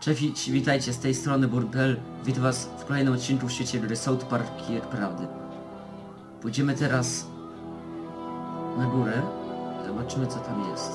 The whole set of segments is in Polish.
Cześć, witajcie z tej strony Burdel. Witam was w kolejnym odcinku w świecie gry South Park Prawdy. Pójdziemy teraz na górę. Zobaczymy co tam jest.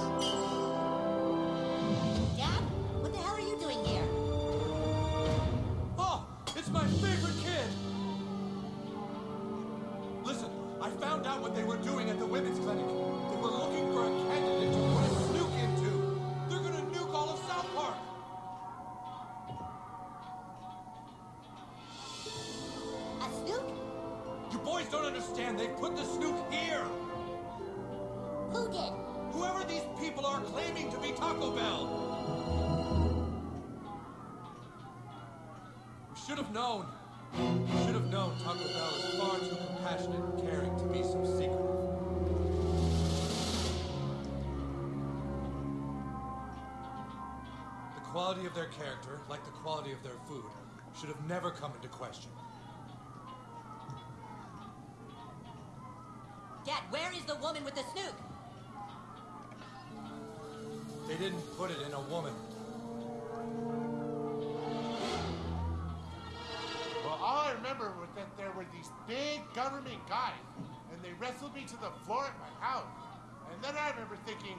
I remember thinking,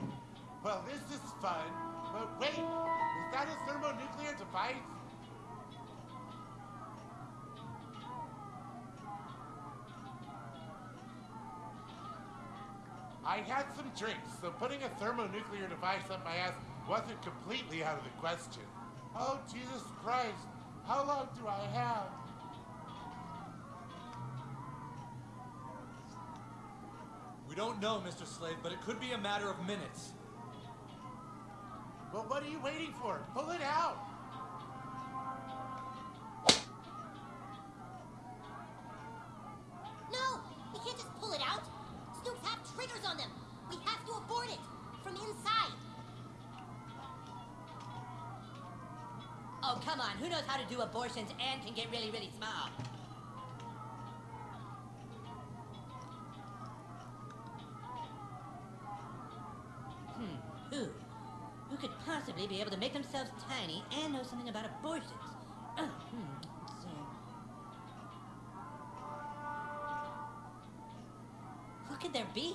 well, this is fun, but wait, is that a thermonuclear device? I had some drinks, so putting a thermonuclear device up my ass wasn't completely out of the question. Oh, Jesus Christ, how long do I have? Don't know, Mr. Slade, but it could be a matter of minutes. Well, what are you waiting for? Pull it out! No, we can't just pull it out. Snooks have triggers on them. We have to abort it from inside. Oh, come on. Who knows how to do abortions and can get really, really small? Hmm, who? Who could possibly be able to make themselves tiny and know something about abortions? Oh, hmm, let's. Who could there be?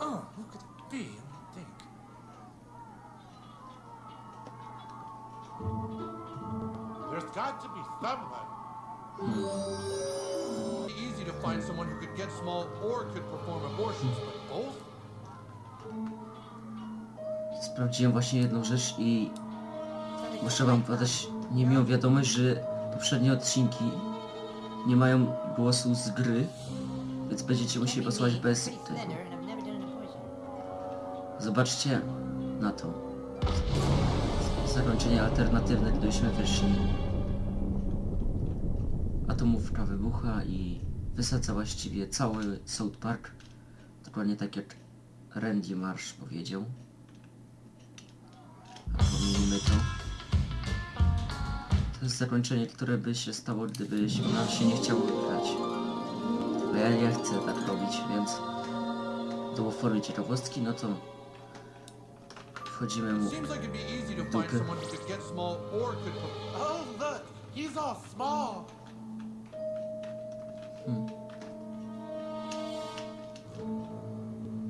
Oh, who could it be? Let me think. There's got to be someone. It'd easy to find someone who could get small or could perform abortions, but both? Sprawdziłem właśnie jedną rzecz i muszę wam podać niemiłą wiadomość, że poprzednie odcinki nie mają głosu z gry, więc będziecie musieli posłuchać bez tego. Zobaczcie na to. Zakończenie alternatywne, gdybyśmy wyszli. Atomówka wybucha i wysadza właściwie cały South Park. Dokładnie tak jak Randy Marsh powiedział. Pominimy to. To jest zakończenie, które by się stało, gdybyśmy nam się nie chciało grać. Bo ja nie chcę tak robić, więc do formy ciekawostki, no to wchodzimy mu find Dupy. Oh, small.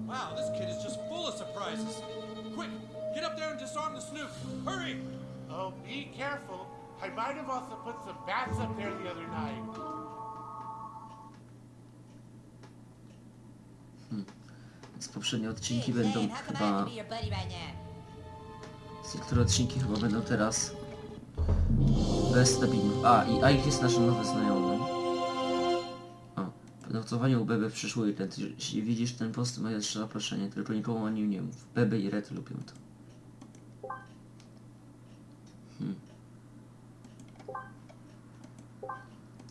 Wow, this kid is just full of surprises. Quick, get up there and disarm the snook. Hurry! Oh, be careful. I might have also put some bats up there the other night. Więc poprzednie odcinki Hey, będą chyba... have to be your buddy right now? Niektóre odcinki chyba będą teraz bez dubbingu. A, i a ich jest naszym nowy znajomy. O, notowanie u Beby w przyszły weekend. Jeśli widzisz ten post, jeszcze zaproszenie, tylko nikomu o nim nie mów. Beby i Red lubią to. Hmm.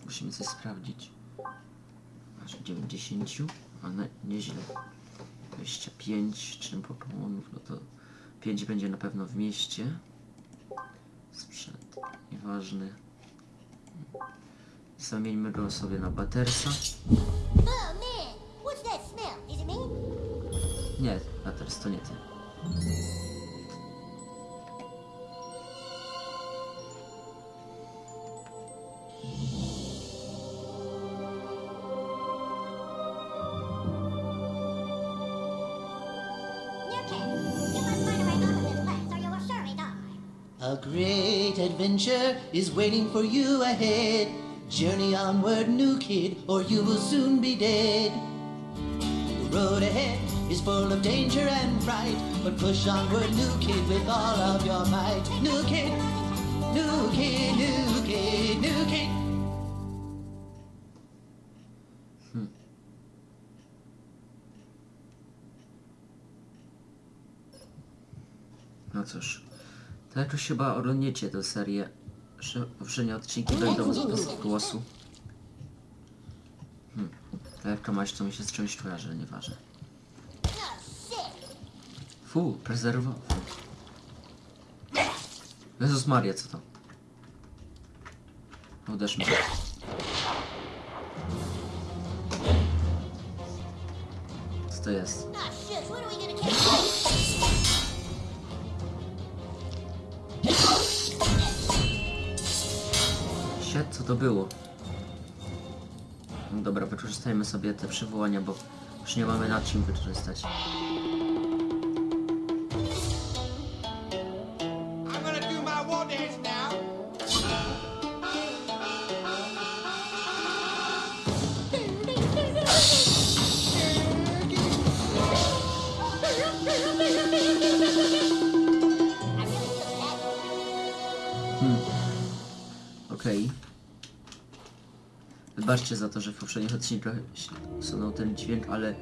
Musimy coś sprawdzić. Aż 90, a ne, nieźle. 25 czym Pokemonów, no to 5 będzie na pewno w mieście. Sprzęt, nieważny. Zamieńmy go sobie na me? Nie, Batters to nie ty. Adventure is waiting for you ahead. Journey onward, new kid, or you will soon be dead. The road ahead is full of danger and fright, but push onward, new kid, with all of your might. New kid, new kid, new kid, new kid. Hmm. No cóż, to jakoś chyba oglądniecie tę serię, że poprzednie odcinki będą bez głosu. Hmm. Lekka maść to mi się z czymś kojarzy, nieważne. Fu, prezerwowy. Jezus Maria, co to? Uderz mnie. Co to jest? Co to było? No dobra, wykorzystajmy sobie te przywołania, bo już nie mamy na czym wykorzystać. Wybaczcie za to, że w poprzednich odcinkach sunął ten dźwięk, ale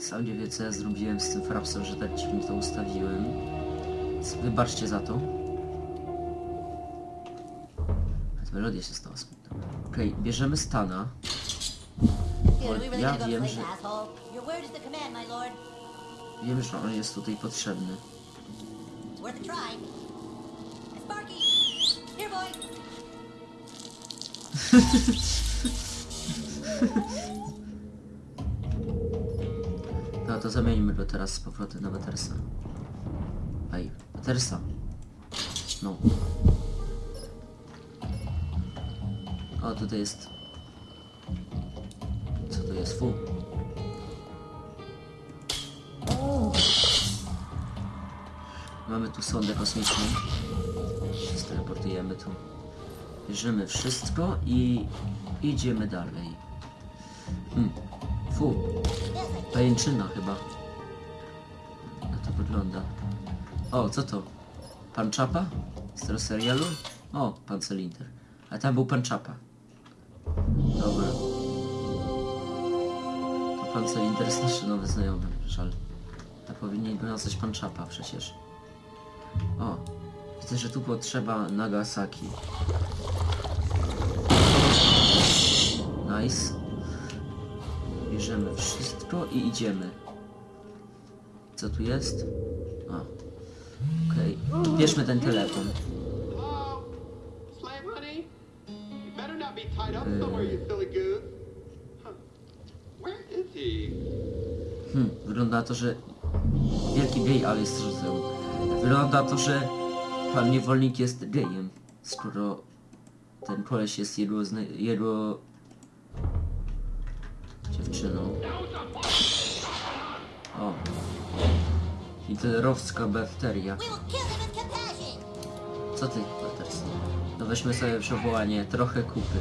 sam nie wiem co ja zrobiłem z tym frapsem, że tak dźwięk to ustawiłem. Więc wybaczcie za to. Nawet melodia się stała smutna. Okej, bierzemy Stana. Ja wiem, że, wiem, że on jest tutaj potrzebny. No to zamieńmy go teraz z powrotem na Matersa. Ej, Matersa. No. O, tutaj jest... Co to jest? Fu. Mamy tu sondę kosmiczną. Teleportujemy tu. Bierzemy wszystko i idziemy dalej. Hmm. Fu. Pajęczyna chyba. Jak to wygląda? O, co to? Pan Czapa? Z tego serialu? O, pan Cylinder. A tam był pan Czapa. Dobra. To pan Cylinder jest nasz nowy znajomy. Żal. A powinien go nazwać pan Czapa przecież. O, widzę, że tu potrzeba Nagasaki. Nice. Bierzemy wszystko i idziemy. Co tu jest? A. Okej. Bierzmy ten telefon. He? Hmm, wygląda na to, że... Wielki gej, ale jest rzucem. Wygląda na to, że pan niewolnik jest gejem. Skoro ten koleś jest jego... Jego... Hitlerowska bakteria. Co ty, Patterson? No weźmy sobie przywołanie, trochę kupy.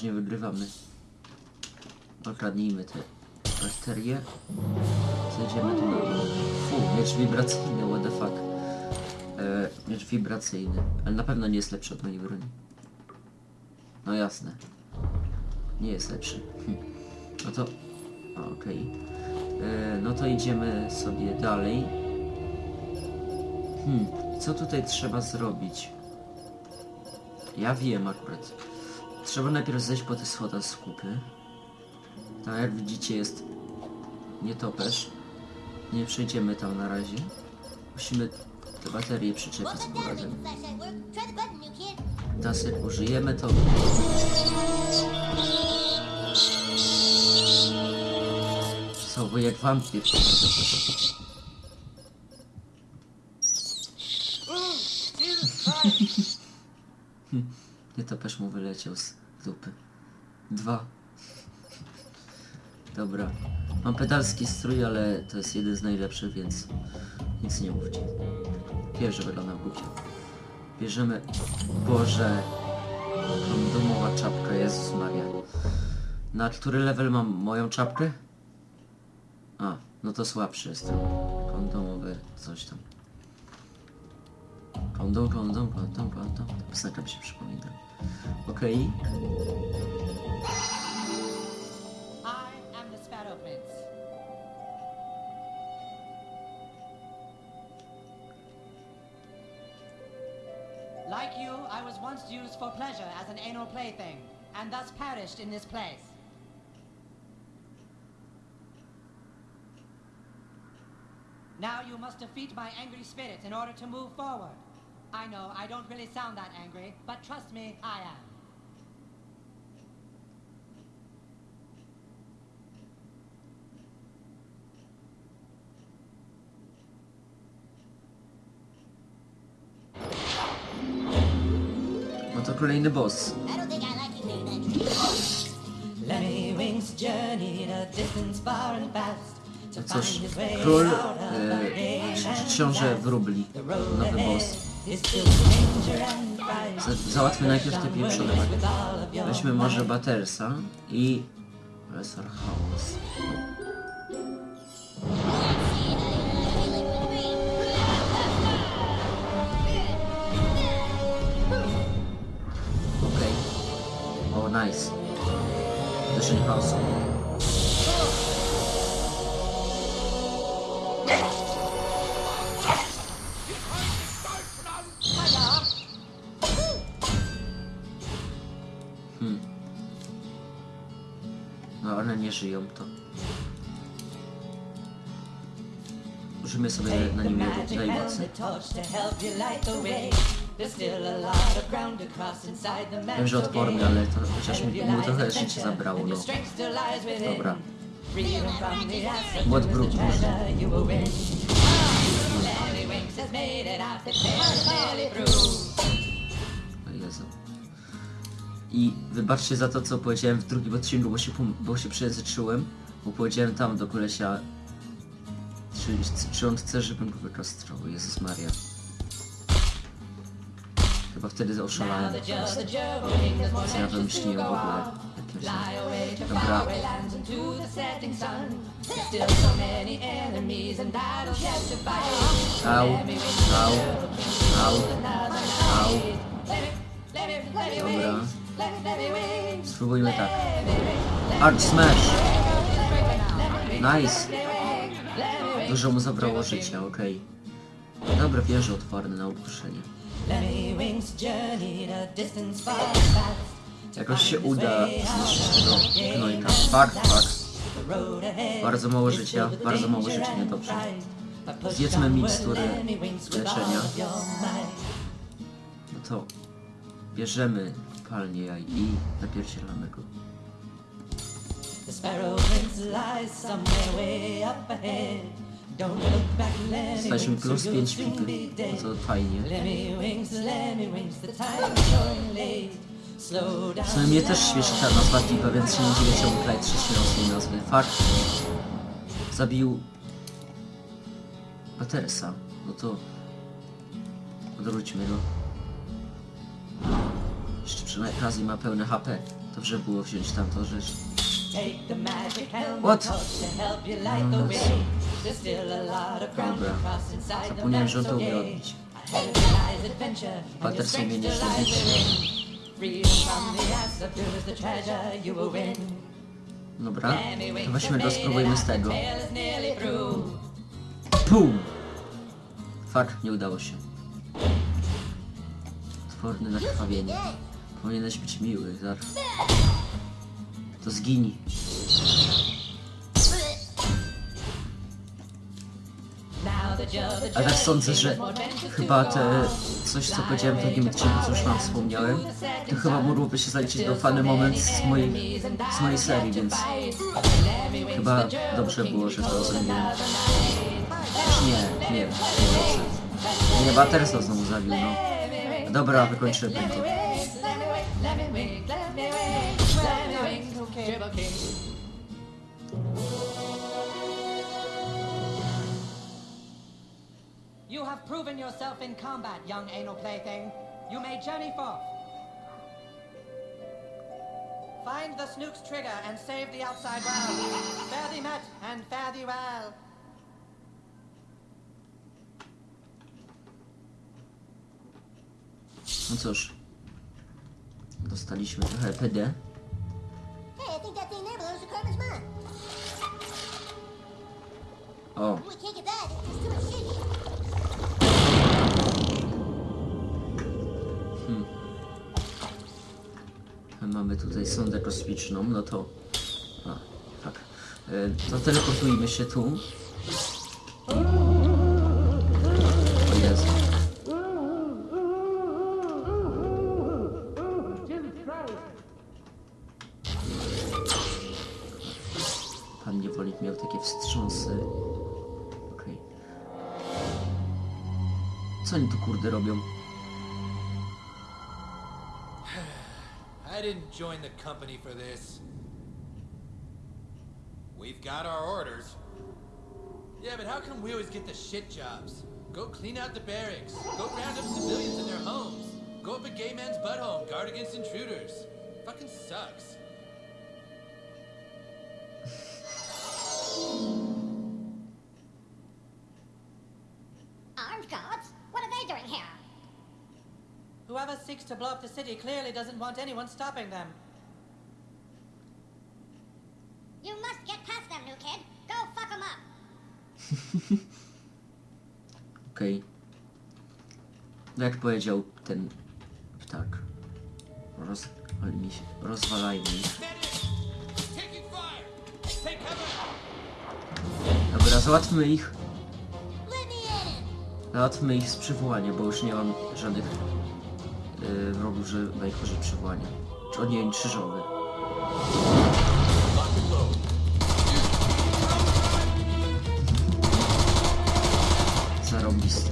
Przeważnie wygrywamy. Okradnijmy te bakterie. Zejdziemy tu na dół. Fu, miecz wibracyjny, what the fuck. E, miecz wibracyjny, ale na pewno nie jest lepszy od mojej broni. No jasne. Nie jest lepszy. Hm. No to... Okej. E, No to idziemy sobie dalej. Hmm, co tutaj trzeba zrobić? Ja wiem akurat. Trzeba najpierw zejść po te schodach z kupy. Tam jak widzicie jest nietoperz. Nie przejdziemy tam na razie. Musimy te baterie przyczepić z powrotem. Teraz użyjemy to... Co, jak wampir. Nie topesz mu wyleciał z dupy. Dwa. Dobra. Mam pedalski strój, ale to jest jeden z najlepszych, więc nic nie mówcie. Wiem, że wyglądam głupio. Bierzemy... Boże... Kondomowa czapka, Jezus Maria. Na który level mam moją czapkę? A, no to słabszy jestem. Kondomowy coś tam. Kondom, kondom, kondom, kondom. Piosenka mi się przypomina. Am the Sparrow Like you, I was once used for pleasure as an anal plaything, and thus perished in this place. Now you must defeat my angry spirit in order to move forward. I know I don't really sound that angry, but trust me, I am. No to kolejny boss. I don't think I like you very much. Lemmy Wings journeyed a distance far and fast to No find his way out of the rain ksi- and książę wróbli. The road Nowy boss. Za- Załatwmy najpierw te pieprzone Weźmy może. Battersa i... Profesor House. Okej. O, nice. Uderzenie chaosu. Nie żyją to. Użymy sobie na nim najmocy. Wiem, że odporny, ale to chociaż mi, mu trochę życie zabrało, no. Dobra. Through. O Jezu. I wybaczcie za to, co powiedziałem w drugim odcinku, bo się, bo się przejęzyczyłem, bo powiedziałem tam do kolesia, czy, czy on chce, żebym go wykastrował. Jezus Maria. Chyba wtedy oszalałem. po prostu. Co ja wymyśliłem w ogóle? Dobra. Au, au, au, au. Dobra. Spróbujmy tak. Hard smash! Nice! Dużo mu zabrało życia, okej. Dobra, wieże otwarne na fast. Jakoś się uda zniszczyć tego gnojka. Fuck, fuck. Bardzo mało życia, bardzo mało życia, niedobrze. Zjedzmy all leczenia. No to bierzemy palnie jaj i napierdzielamy go. The sparrow lies somewhere way up ahead. Staliśmy plus or you'll 5 soon be pipy. No to fajnie. W sumie mnie też śmieszy ta nazwa pipa, więc się nie dziwię czemu Clyde trzecią z tej nazwy. Fuck. Zabił Battersa. No to odwróćmy go. Jeszcze przy okazji ma pełne HP. Dobrze było wziąć tamtą rzecz. What? to Dobra. Zapomniałem, że on to umie Patterson mnie will win. Dobra, to weźmy go, spróbujmy z tego. Pum! Fuck, nie udało się. Tworne nakrwawienie. Powinieneś być miły, Zar. To zginij. Now A tak sądzę, że chyba te coś co powiedziałem w drugim odcinku, co już wam wspomniałem, to chyba mogłoby się zaliczyć do fany moment z mojej, z mojej serii, więc chyba dobrze było, że to zrobiłem. Nie, nie, nie dobrze. Nie, Baterso znowu zabił, no. Dobra, wykończymy to. You have proven yourself in combat, young anal plaything. You may journey forth. Find the Snook's trigger and save the outside world. Fare thee met and fare thee well. No cóż. Dostaliśmy trochę PD. O, here. mamy tutaj sondę kosmiczną, no to... A, tak. E, To teleportujmy się tu. Co oni tu kurde robią? I didn't join the company for this. We've got our orders. Yeah, but how come we always get the shit jobs? Go clean out the barracks. Go round up civilians in their homes. Go up a gay man's butthole. and Guard against intruders. Fucking sucks. Armed guards? What are they doing here? Whoever seeks to blow up the city clearly doesn't want anyone stopping them. You must get past them, new kid. Go fuck them up. Okej. No jak powiedział ten ptak. Roz... ale mi się... Rozwalajmy ich. Taking fire! Take cover! Dobra, załatwmy ich. Załatwmy ich z przywołania, bo już nie mam żadnych yy, wrogów, że najgorzej przywołania. Czy ogień krzyżowy. Zarobisty.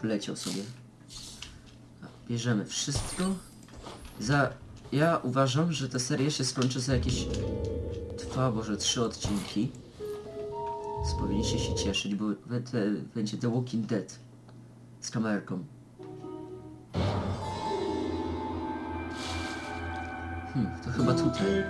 Poleciał sobie. Bierzemy wszystko. Za... Ja uważam, że ta seria się skończy za jakieś dwa, może trzy odcinki. Więc powinniście się cieszyć, bo będzie The Walking Dead z kamerką. Hmm, to chyba tutaj.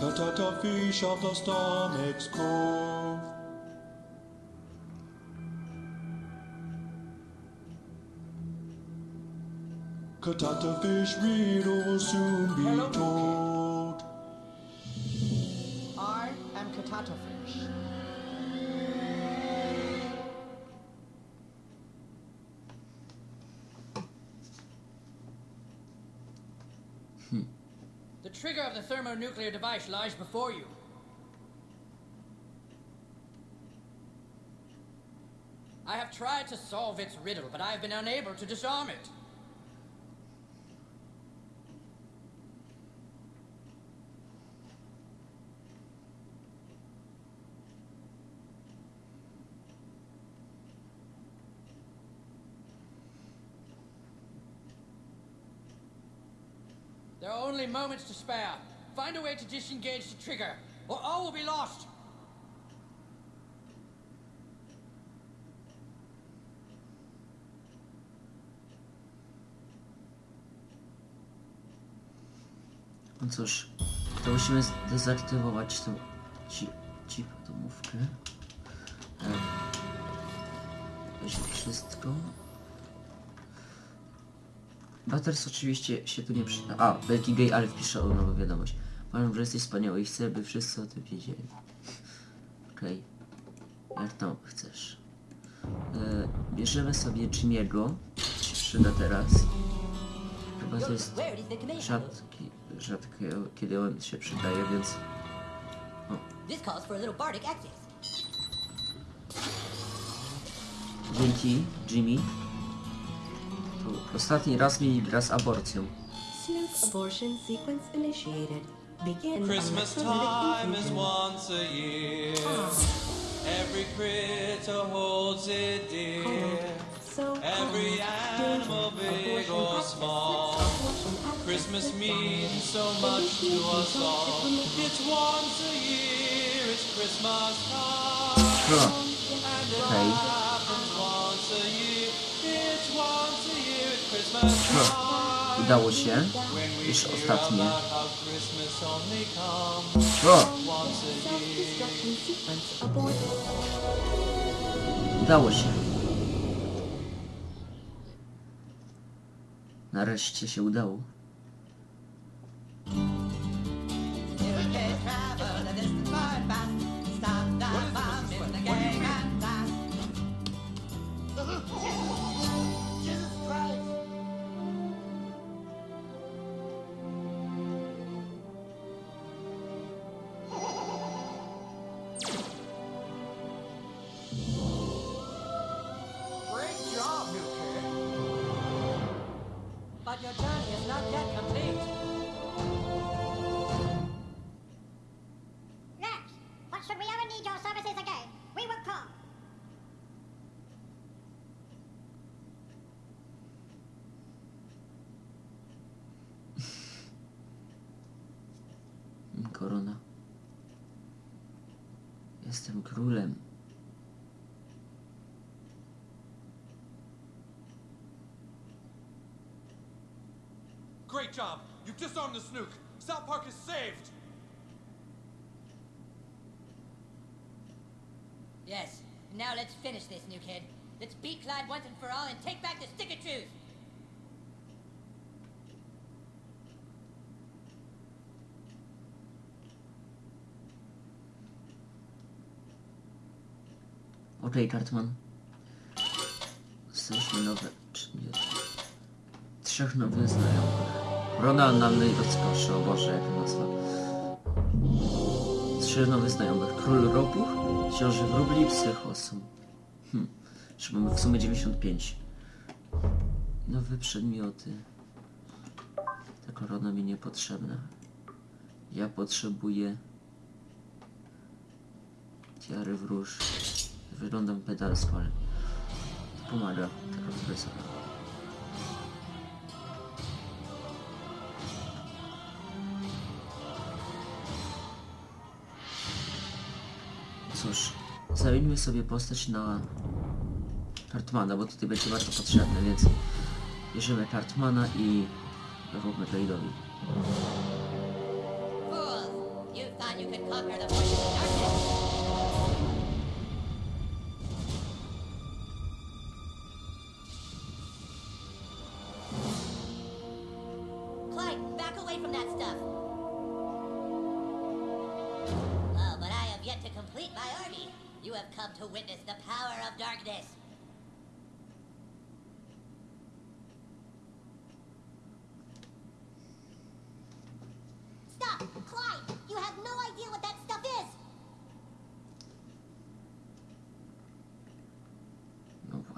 Cut out a fish of the stomach's cove. Cut out a fish, riddle will soon be Hello? told. I am Katatofish. The the thermonuclear device lies before you. I have tried to solve its riddle, but I have been unable to disarm it. There are only moments to spare. Find a way to disengage the trigger, or all will be lost. No cóż, to musimy zdezaktywować tą ci domówkę. Weźmy wszystko. Butters oczywiście się tu nie przyda. A, Belki Gay Alf pisze o nową wiadomość. Uważam, że jesteś wspaniały i chcę, by wszyscy o tym wiedzieli. Okej. Jak to chcesz. E, bierzemy sobie Jimmy'ego. Się przyda teraz. Chyba to jest rzadki, rzadko kiedy on się przydaje, więc... Dzięki, Jimmy. To ostatni raz mieli gra z aborcją. Snoop abortion sequence initiated. Begin Christmas time is once a year. Every critter holds it dear. So Every animal, big or small. Christmas means so much to us all. It's once a year, it's Christmas time. And it happens once a year. It's once time. Udało się. Feel ostatnie. O! Udało się. Nareszcie się udało. Jestem królem. Great job. You've disarmed the snook. South Park is saved. Yes. Now let's finish this, new kid. Let's beat Clyde once and for all and take back the stick of truth. Okej, Cartman. Dostaliśmy nowe przedmioty. Trzech nowych znajomych. Ronalny i rozkoszy, o Boże, jaka nazwa. Trzy nowych znajomych. Król Ropuch, Książę Wróbli i Psychosum. Hm. Czy mamy w sumie 95. Nowe przedmioty. Ta korona mi niepotrzebna. Ja potrzebuję... Tiary wróż. Wyglądam pedalsko, ale to pomaga. Taka fryzura. Cóż, zamieńmy sobie postać na Cartmana, bo tutaj będzie bardzo potrzebny, więc bierzemy Cartmana i róbmy Blade'owi. Fools! You thought you could conquer the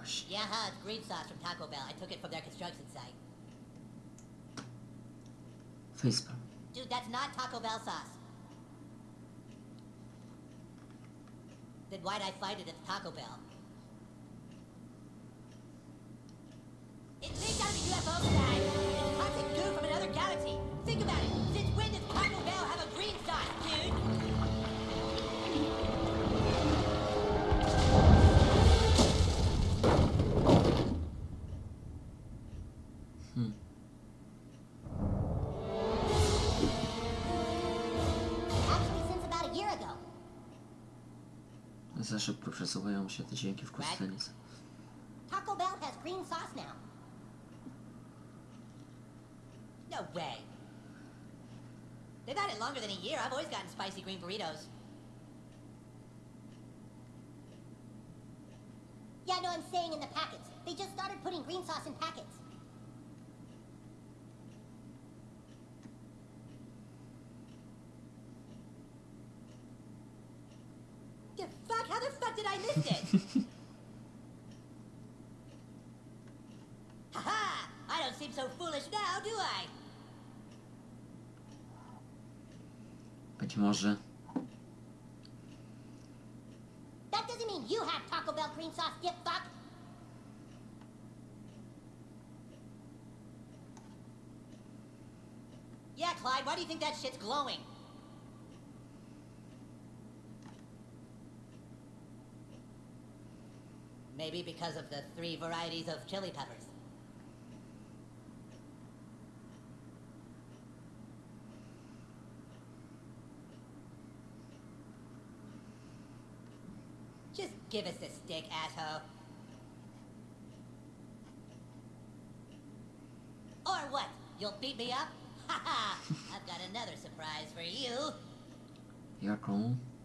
No. Yeah, huh, it's green sauce from Taco Bell. I took it from their construction site. Facepalm. Dude, that's not Taco Bell sauce. Then why'd I find it at Taco Bell? It leaked out of the UFO przesuwają się te dźwięki w kustanicy. Taco Bell has green sauce now. No way. They've had it longer than a year. I've always gotten spicy green burritos. Yeah, no, I'm saying in the packets. They just started putting green sauce in packets. The fuck? How the fuck did I miss it? Haha! I don't seem so foolish now, do I? Być może. That doesn't mean you have Taco Bell green sauce, dip fuck. Yeah, Clyde, why do you think that shit's glowing? Maybe because of the three varieties of chili peppers. Just give us a stick, asshole. Or what? You'll beat me up? Ha ha! I've got another surprise for you. Jaką? Fuck.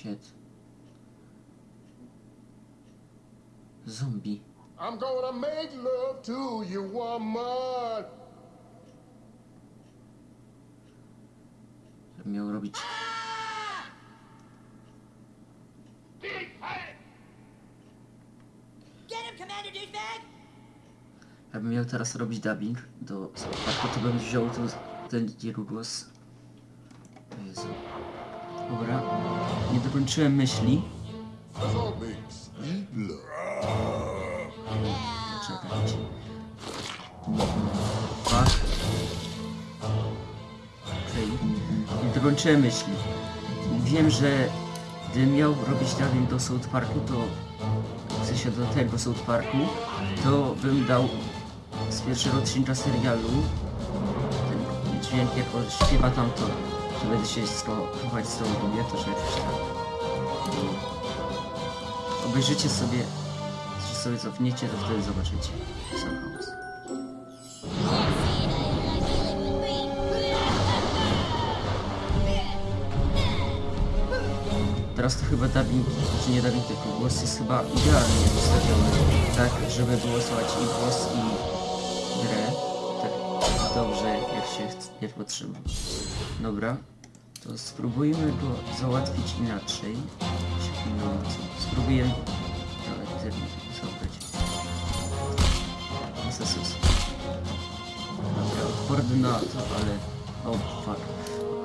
Shit. Zombie. I'm gonna make love to you, woman. Miał robić... Get him, Commander Douchebag! Jakbym miał teraz robić dubbing do Sparku, to bym wziął ten jego głos. O Jezu. Dobra. Nie dokończyłem myśli. Fuck. Okej. Nie dokończyłem myśli. Wiem, że gdybym miał robić dubbing do South Parku, to w do tego South Parku, to bym dał z pierwszego odcinka serialu ten dźwięk jak śpiewa tam to, że będę się skołować z tą to że jakoś tak. Obejrzycie sobie, że sobie cofniecie, to wtedy zobaczycie. Teraz to chyba dubbing, czy nie dubbing, tylko głos jest chyba idealnie ustawiony, tak, żeby było słychać i głos, i grę, tak dobrze, jak się jak potrzeba. Dobra, to spróbujmy go załatwić inaczej. Spróbujemy zabrać. Jezus. Dobra, odporny na to, ale... O, fuck.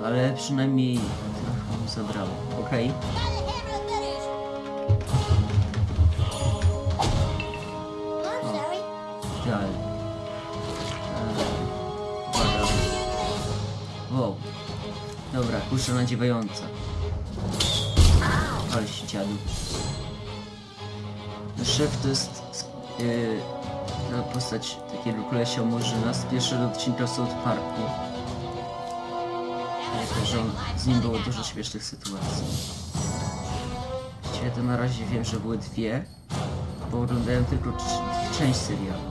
Ale przynajmniej trochę mu zabrało. Okej. Sorry. Kusza nadziewająca. Ale się dziadu. Szef to jest yy, ta postać takiego kolesia Murzyna z pierwszego odcinka South Parku. Że on, z nim było dużo śmiesznych sytuacji. Właściwie to na razie wiem, że były dwie, bo oglądałem tylko część serialu.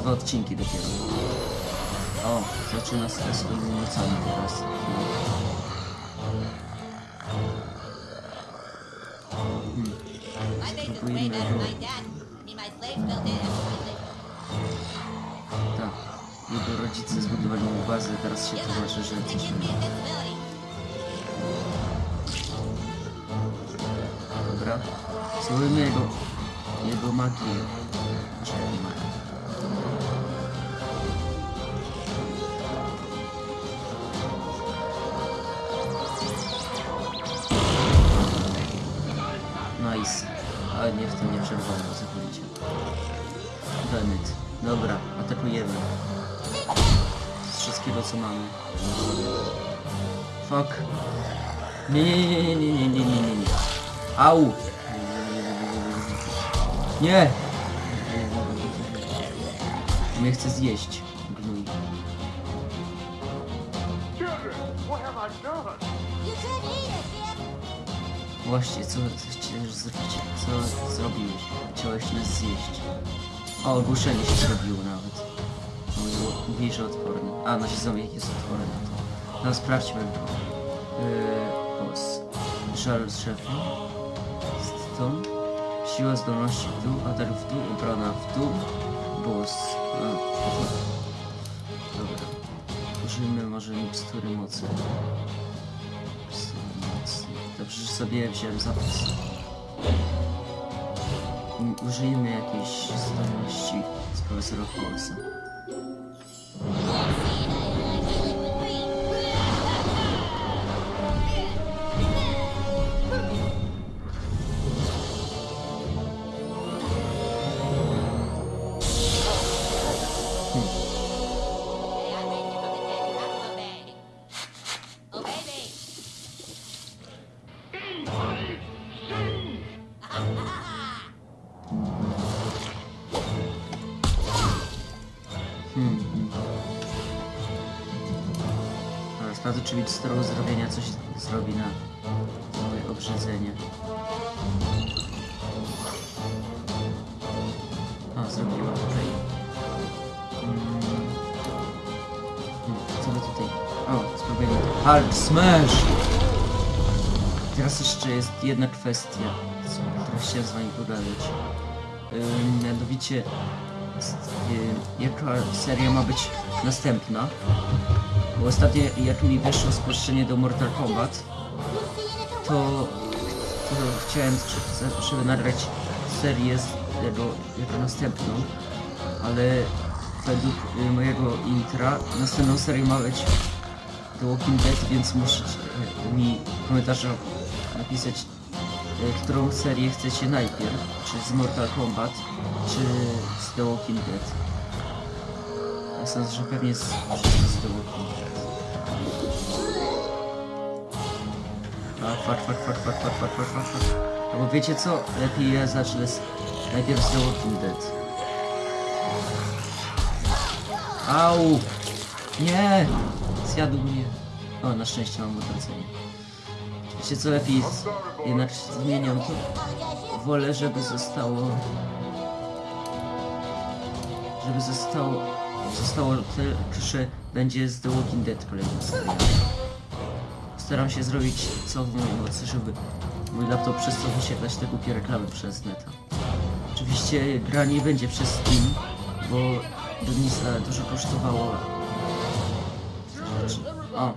Dwa odcinki dopiero. O, zaczyna stres odwrócony teraz. Tak, jego rodzice zbudowali mu bazę, teraz się to znaczy, że coś nie Dobra, słowimy jego, jego magię. Znaczy, Czekaj, magię. Ale nie w tym nie przerwałem całkowicie. Bennett. Dobra, atakujemy. Z wszystkiego co mamy. Fuck. Nie, nie, nie, nie, nie, nie, nie, nie, nie, nie. Au! Nie! Mnie chce zjeść. Gnój. Właśnie, co Co zrobiłeś? Chciałeś nas zjeść. O, ogłuszenie się zrobiło nawet. Mówi, że odporny. A, nasz zombie jest odporny na to. No, sprawdźmy go. Yy, boss. Żal drzewa. Stone. Siła zdolności w dół, atak w dół, obrona w dół. Boss. No, dobra. Użyjmy może. Mikstury mocy. Dobrze, że sobie wziąłem zapis. Użyjmy jakiejś zdolności z profesora Holmesa. Mi stro zrobienia coś zrobi na moje obrzydzenie. O, zrobiła. Mm. Hmm, Co my tutaj... O, spróbujemy to. Hulk Smash! Teraz jeszcze jest jedna kwestia, która chciałem z wami pogadać. Mianowicie, y, jaka seria ma być następna? Bo ostatnio, jak mi wyszło spuszczenie do Mortal Kombat, to, to chciałem, żeby- nagrać serię z tego jako następną, ale według y, mojego intra następną serią ma być The Walking Dead, więc musicie y, mi w komentarzach napisać, y, którą serię chcecie najpierw, czy z Mortal Kombat, czy z The Walking Dead. Ja sądzę, że pewnie z, z Dead. Fuck, fuck, fuck, fuck, fuck, fuck, fuck, fuck, fuck, fuck. Albo wiecie co? Lepiej ja zacznę z, najpierw z The Walking Dead. Au! Nie! Zjadł mnie. O, na szczęście mam odwrócenie. Wiecie co lepiej z... jednak zmieniam to. Wolę, żeby zostało... Żeby zostało... Zostało że będzie z The Walking Dead kolejna seria. Staram się zrobić co w mojej mocy, żeby mój laptop przestał wyświetlać te głupie reklamy przez neta. Oczywiście gra nie będzie przez Steam, bo Denisa dużo kosztowało. O,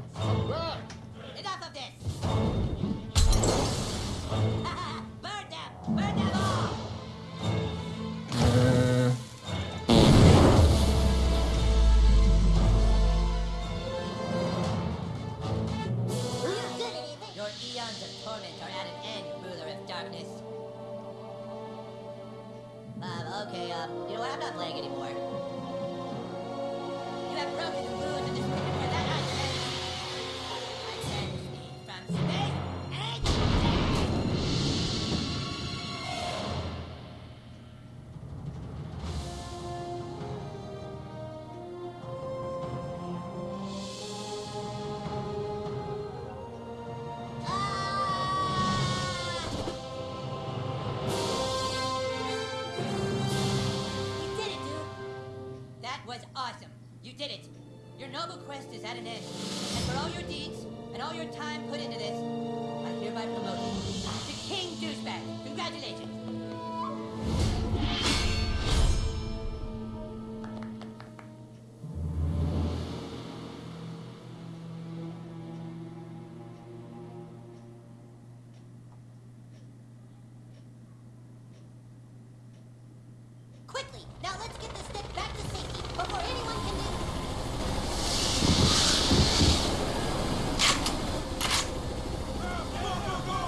Your noble quest is at an end. And for all your deeds and all your time put into this, I hereby promote you to King Douchebag. Congratulations.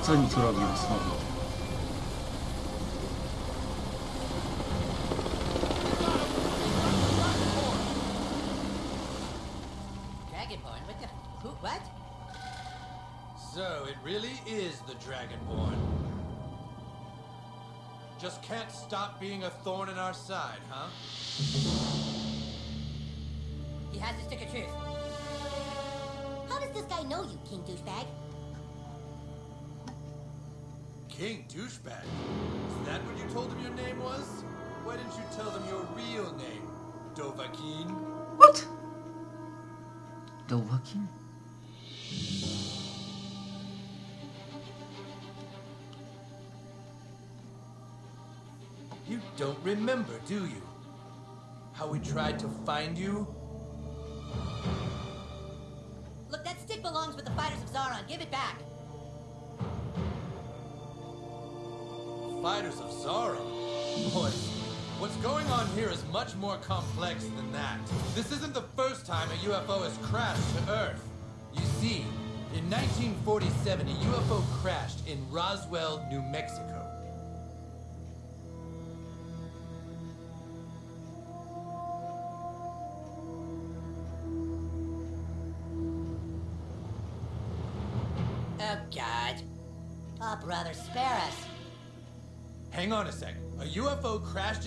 Co oni tu? Dragonborn, what the? Who? What? So it really is the Dragonborn. Just can't stop being a thorn in our side, huh? He has the stick of truth. How does this guy know you, King Douchebag? King douchebag. Is that what you told him your name was? Why didn't you tell them your real name, Dovahkiin? What? Dovahkiin? You don't remember, do you? How we tried to find you? Look, that stick belongs with the fighters of Zaron. Give it back. Fighters of Zara. Boys, what's going on here is much more complex than that. This isn't the first time a UFO has crashed to Earth. You see, in 1947, a UFO crashed in Roswell, New Mexico.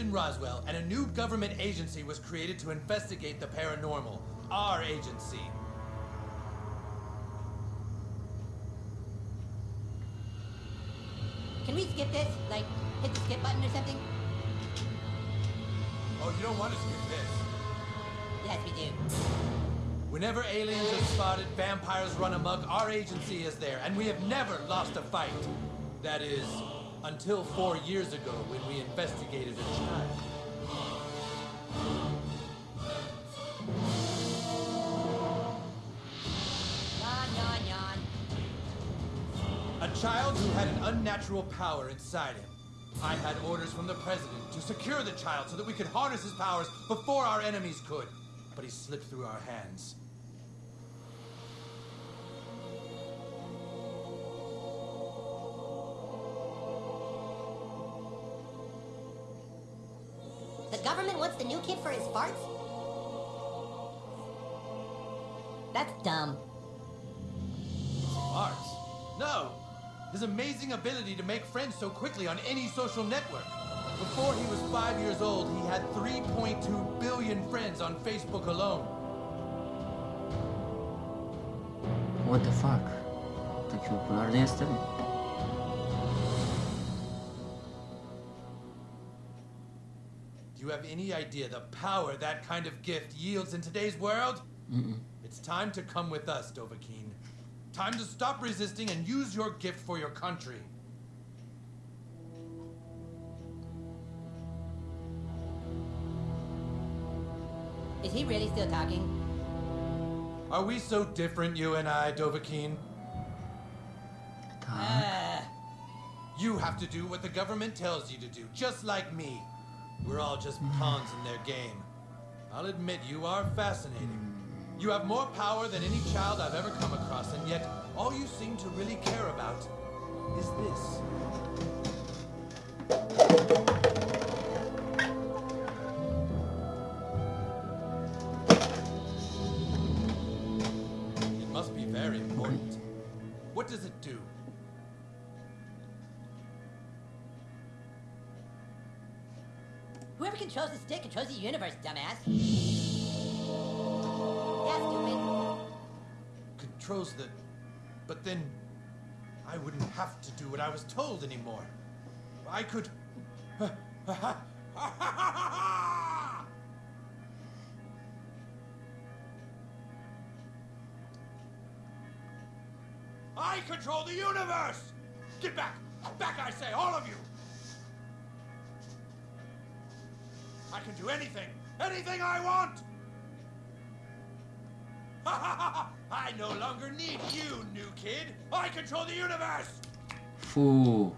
In Roswell, and a new government agency was created to investigate the paranormal. Our agency. Can we skip this? Like, hit the skip button or something? Oh, you don't want to skip this. Yes, we do. Whenever aliens are spotted, vampires run amok, our agency is there, and we have never lost a fight. That is, until four years ago when we investigated a child. A child who had an unnatural power inside him. I had orders from the president to secure the child so that we could harness his powers before our enemies could. But he slipped through our hands. Government wants the new kid for his farts? That's dumb. Mars? No! His amazing ability to make friends so quickly on any social network. Before he was five years old, he had 3.2 billion friends on Facebook alone. What the fuck? Taki popularny jestem? Do have any idea the power that kind of gift yields in today's world? Mm-mm. It's time to come with us, Dovahkiin. Time to stop resisting and use your gift for your country. Is he really still talking? Are we so different, you and I, Dovahkiin? Uh, You have to do what the government tells you to do, just like me. We're all just hmm. pawns in their game. I'll admit you are fascinating. You have more power than any child I've ever come across, and yet all you seem to really care about is this. Controls the stick controls the universe, dumbass. Yeah, stupid. controls the. But then I wouldn't have to do what I was told anymore. I could. I control the universe! Get back! Back, I say, all of you! I can do anything! Anything I want! I no longer need you, new kid! I control the universe! Fu.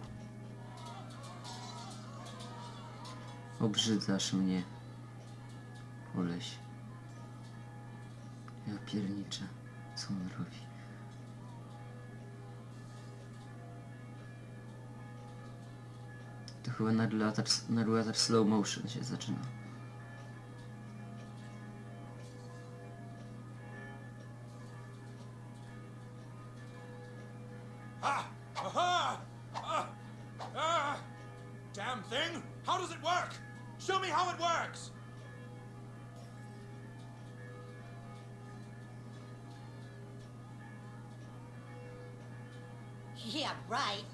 Obrzydzasz mnie. Koleś. Ja pierniczę. Co on robi? To chyba narrator, narrator slow motion się zaczyna. Ah! Aha! Ah! Ah! Damn damn thing! How does it work? Show me how it works! Yeah, right.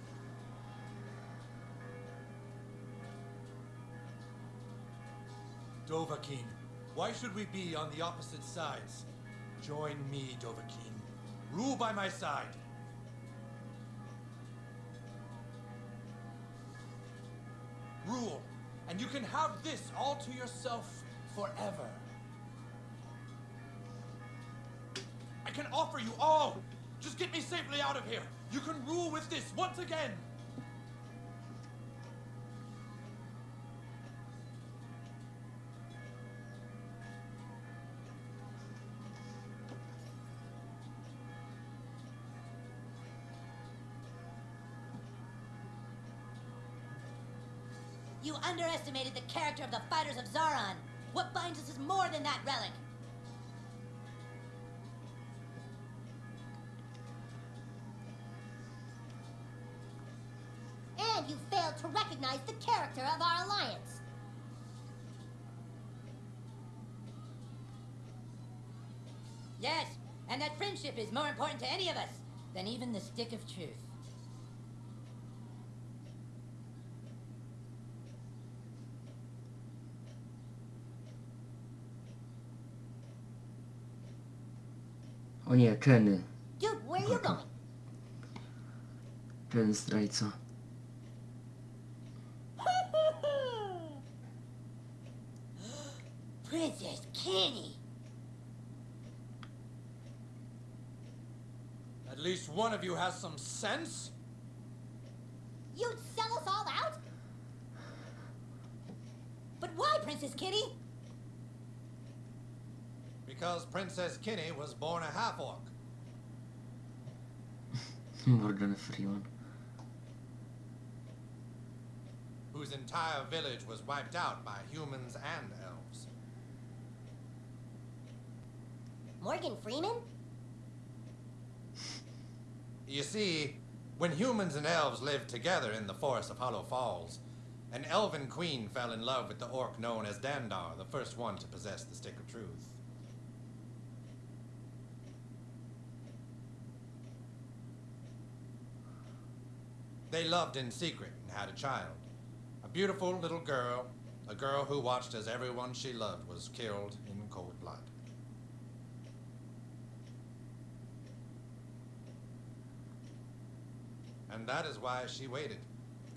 Dovahkiin, why should we be on the opposite sides? Join me, Dovahkiin. Rule by my side. Rule, and you can have this all to yourself forever. I can offer you all. Just get me safely out of here. You can rule with this once again. Underestimated the character of the fighters of Zaron. What binds us is more than that relic. And you failed to recognize the character of our alliance. Yes, and that friendship is more important to any of us than even the stick of truth. O nie, Kenny. Dude, where are you going? Ten zdrajca. Princess Kenny. At least one of you has some sense? You'd sell us all out? But why, Princess Kitty? Because Princess Kinney was born a half-orc. Morgan Freeman. whose entire village was wiped out by humans and elves. Morgan Freeman? You see, when humans and elves lived together in the forest of Hollow Falls, an elven queen fell in love with the orc known as Dandar, the first one to possess the Stick of Truth. They loved in secret and had a child. A beautiful little girl, a girl who watched as everyone she loved was killed in cold blood. And that is why she waited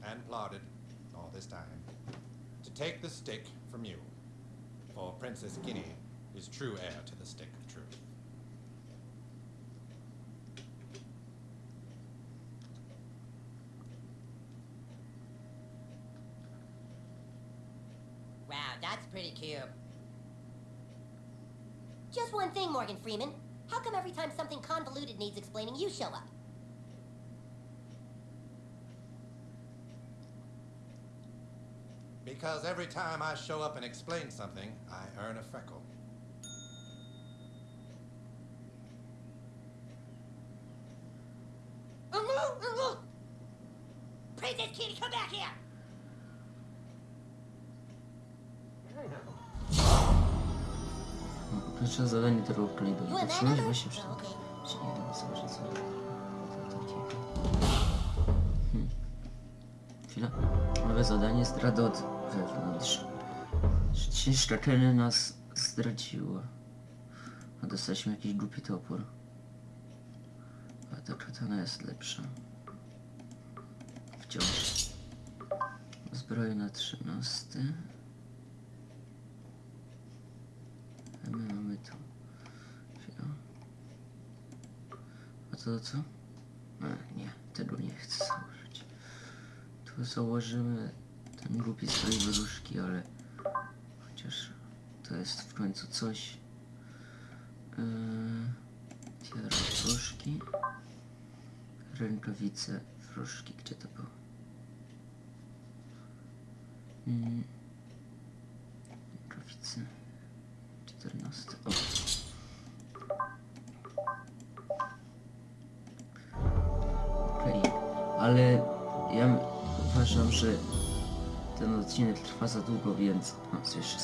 and plotted all this time to take the stick from you. For Princess Guinea is true heir to the stick of truth. Wow, that's pretty cute. Just one thing, Morgan Freeman. How come every time something convoluted needs explaining, you show up? Because every time I show up and explain something, I earn a freckle. Pierwsze zadanie that Patrzyłeś other? właśnie okay. Czy nie wiem co, że co... Chwila. Nowe zadanie zdrada od wewnątrz. Ścieżka Kenny nas zdradziła. A dostaliśmy jakiś głupi topór. A ta katana jest lepsza. Wciąż. Zbroja na 13. A my mamy tu. A to co? Nie, tego nie chcę założyć. Tu założymy ten głupi strój wróżki, ale chociaż to jest w końcu coś. Yy, wróżki. Rękawice wróżki, gdzie to było? Mm. Za długo, więc... Co jeszcze?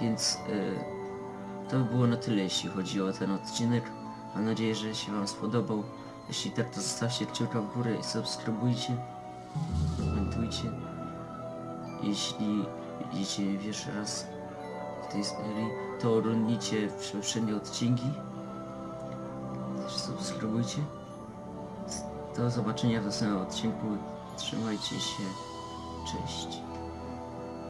Więc y, to by było na tyle, jeśli chodzi o ten odcinek. Mam nadzieję, że się Wam spodobał. Jeśli tak, to zostawcie kciuka w górę i subskrybujcie. Komentujcie. Jeśli mnie pierwszy raz w tej serii, to oglądnijcie poprzednie odcinki. Subskrybujcie. Do zobaczenia w następnym odcinku. Trzymajcie się. Cześć.